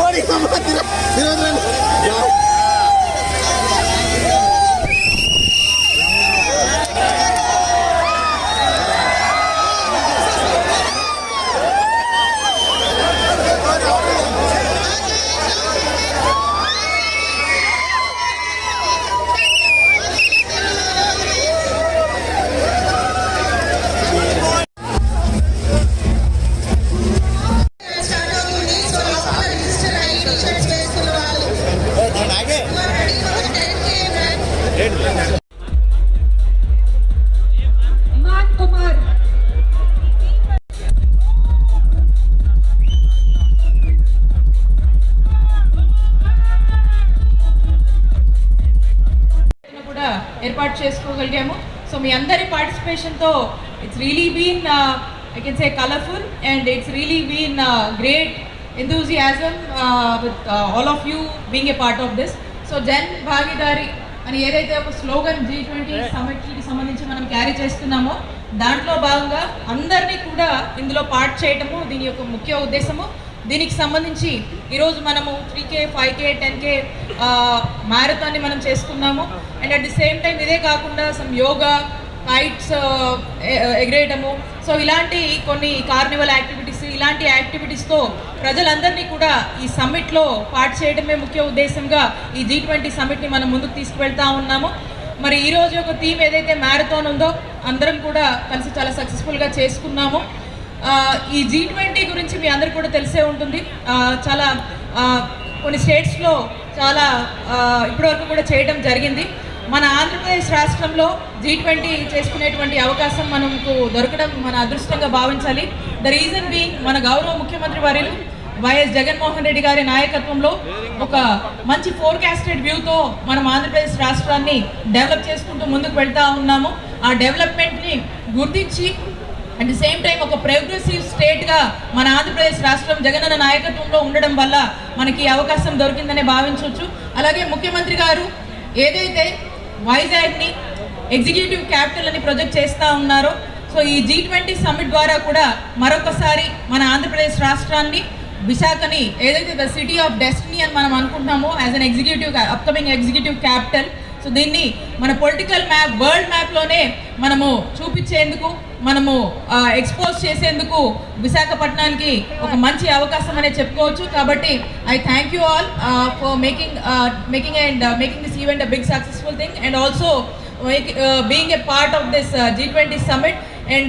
¡Ahora vamos a tirar! ఏర్పాటు చేసుకోగలిగాము so మీ అందరి పార్టిసిపేషన్తో it's really been I can say colourful and it's really been great enthusiasm uh, with uh, all of you being a part of this. So Jan Bhagidari అని ఏదైతే ఒక slogan G twenty సమిట్కి సంబంధించి మనం carry చేస్తున్నామో దాంట్లో భాగంగా అందరినీ కూడా ఇందులో పార్ట్ చేయటము దీని యొక్క ముఖ్య ఉద్దేశము. దీనికి సంబంధించి ఈరోజు మనము three K five K ten K మ్యారథాన్ని మనం చేసుకున్నాము. And at the same time ఇదే కాకుండా సమ్ యోగా కైట్స్ ఎగరేయటము. సో ఇలాంటి కొన్ని కార్నివల్ యాక్టివిటీస్ ఇలాంటి యాక్టివిటీస్తో ప్రజలందరినీ కూడా ఈ సమ్మిట్లో పాటు చేయడమే ముఖ్య ఉద్దేశంగా ఈ జీ ట్వంటీ సమ్మిట్ని మనం ముందుకు తీసుకువెళ్తా ఉన్నాము. మరి ఈ రోజు ఒక థీమ్ ఏదైతే మ్యారథాన్ ఉందో అందరం కూడా కలిసి చాలా సక్సెస్ఫుల్గా చేసుకున్నాము. ఈ జీ ట్వంటీ గురించి మీ అందరు కూడా తెలిసే ఉంటుంది. చాలా కొన్ని స్టేట్స్లో చాలా ఇప్పటివరకు కూడా చేయడం జరిగింది. మన ఆంధ్రప్రదేశ్ రాష్ట్రంలో జీ ట్వంటీ చేసుకునేటువంటి అవకాశం మనకు దొరకడం మన అదృష్టంగా భావించాలి. ద రీజన్ బీయింగ్ మన గౌరవ ముఖ్యమంత్రి వర్యులు వైఎస్ జగన్మోహన్ రెడ్డి గారి నాయకత్వంలో ఒక మంచి ఫోర్కాస్టెడ్ వ్యూతో మనం ఆంధ్రప్రదేశ్ రాష్ట్రాన్ని డెవలప్ చేసుకుంటూ ముందుకు వెళ్తా ఉన్నాము. ఆ డెవలప్మెంట్ని గుర్తించి అట్ ది సేమ్ టైం ఒక ప్రోగ్రెసివ్ స్టేట్గా మన ఆంధ్రప్రదేశ్ రాష్ట్రం జగనన్న నాయకత్వంలో ఉండడం వల్ల మనకి అవకాశం దొరికిందనే భావించవచ్చు. అలాగే ముఖ్యమంత్రి గారు ఏదైతే వైజాగ్ని ఎగ్జిక్యూటివ్ క్యాపిటల్ అని ప్రొజెక్ట్ చేస్తూ ఉన్నారో సో ఈ జీ ట్వంటీ సమ్మిట్ ద్వారా కూడా మరొకసారి మన ఆంధ్రప్రదేశ్ రాష్ట్రాన్ని విశాఖని ఏదైతే ద సిటీ ఆఫ్ డెస్టినీ అని మనం అనుకుంటున్నామో as an executive upcoming executive capital so దీన్ని మన పొలిటికల్ మ్యాప్ వరల్డ్ మ్యాప్లోనే మనము చూపించేందుకు మనము ఎక్స్పోజ్ చేసేందుకు విశాఖపట్నానికి ఒక మంచి అవకాశం అనే చెప్పుకోవచ్చు. కాబట్టి I thank you all for making making and making this event a big successful thing and also being a part of this G twenty summit and